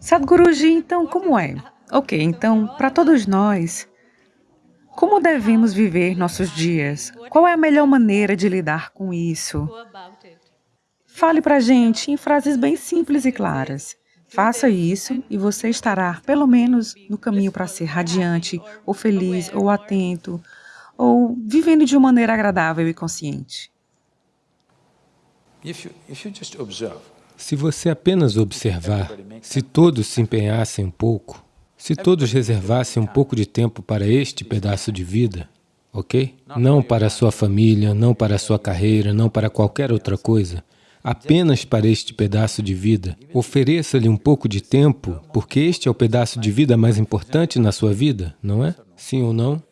Sadhguruji, então como é? Ok, então, para todos nós, como devemos viver nossos dias? Qual é a melhor maneira de lidar com isso? Fale para a gente em frases bem simples e claras. Faça isso e você estará, pelo menos, no caminho para ser radiante, ou feliz, ou atento, ou vivendo de uma maneira agradável e consciente. Se você apenas observar, se todos se empenhassem um pouco, se todos reservassem um pouco de tempo para este pedaço de vida, ok? Não para a sua família, não para a sua carreira, não para qualquer outra coisa, apenas para este pedaço de vida. Ofereça-lhe um pouco de tempo, porque este é o pedaço de vida mais importante na sua vida, não é? Sim ou não?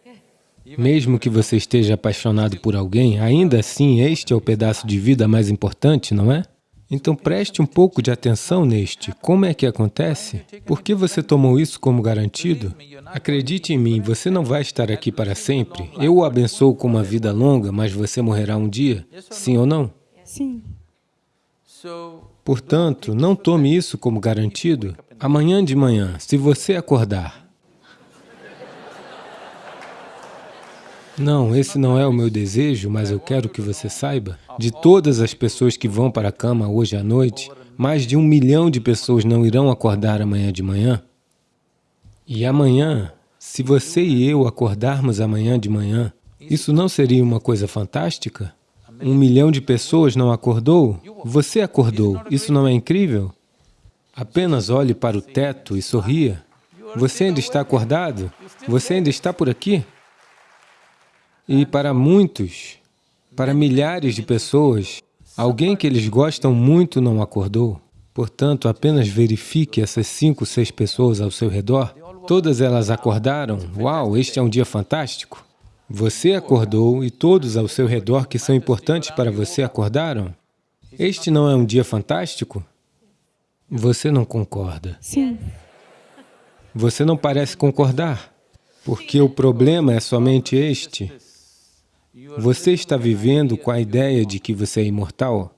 Mesmo que você esteja apaixonado por alguém, ainda assim este é o pedaço de vida mais importante, não é? Então preste um pouco de atenção neste. Como é que acontece? Por que você tomou isso como garantido? Acredite em mim, você não vai estar aqui para sempre. Eu o abençoo com uma vida longa, mas você morrerá um dia. Sim ou não? Sim. Portanto, não tome isso como garantido. Amanhã de manhã, se você acordar Não, esse não é o meu desejo, mas eu quero que você saiba. De todas as pessoas que vão para a cama hoje à noite, mais de um milhão de pessoas não irão acordar amanhã de manhã. E amanhã, se você e eu acordarmos amanhã de manhã, isso não seria uma coisa fantástica? Um milhão de pessoas não acordou? Você acordou. Isso não é incrível? Apenas olhe para o teto e sorria. Você ainda está acordado? Você ainda está por aqui? E para muitos, para milhares de pessoas, alguém que eles gostam muito não acordou. Portanto, apenas verifique essas cinco, seis pessoas ao seu redor. Todas elas acordaram. Uau, este é um dia fantástico. Você acordou e todos ao seu redor que são importantes para você acordaram. Este não é um dia fantástico? Você não concorda. Sim. Você não parece concordar, porque o problema é somente este. Você está vivendo com a ideia de que você é imortal?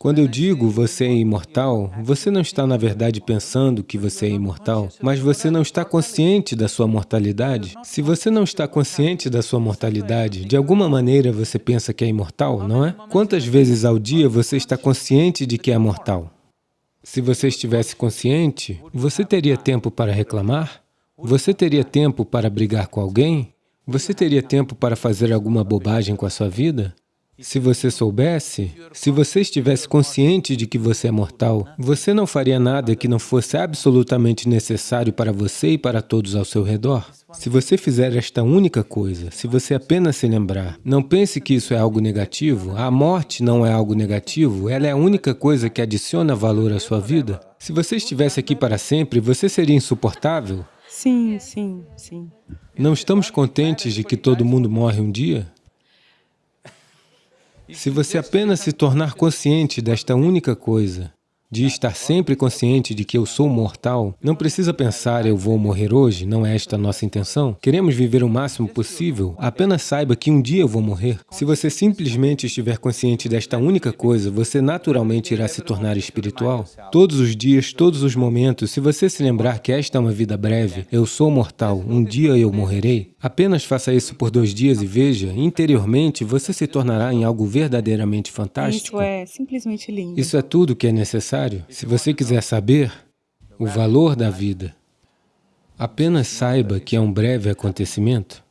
Quando eu digo você é imortal, você não está, na verdade, pensando que você é imortal, mas você não está consciente da sua mortalidade. Se você não está consciente da sua mortalidade, de alguma maneira você pensa que é imortal, não é? Quantas vezes ao dia você está consciente de que é mortal? Se você estivesse consciente, você teria tempo para reclamar? Você teria tempo para brigar com alguém? Você teria tempo para fazer alguma bobagem com a sua vida? Se você soubesse, se você estivesse consciente de que você é mortal, você não faria nada que não fosse absolutamente necessário para você e para todos ao seu redor. Se você fizer esta única coisa, se você apenas se lembrar, não pense que isso é algo negativo, a morte não é algo negativo, ela é a única coisa que adiciona valor à sua vida. Se você estivesse aqui para sempre, você seria insuportável? Sim, sim, sim. Não estamos contentes de que todo mundo morre um dia? Se você apenas se tornar consciente desta única coisa, de estar sempre consciente de que eu sou mortal, não precisa pensar, eu vou morrer hoje, não é esta a nossa intenção. Queremos viver o máximo possível, apenas saiba que um dia eu vou morrer. Se você simplesmente estiver consciente desta única coisa, você naturalmente irá se tornar espiritual. Todos os dias, todos os momentos, se você se lembrar que esta é uma vida breve, eu sou mortal, um dia eu morrerei, apenas faça isso por dois dias e veja, interiormente você se tornará em algo verdadeiramente fantástico. Isso é simplesmente lindo. Isso é tudo que é necessário necessário. Se você quiser saber o valor da vida, apenas saiba que é um breve acontecimento.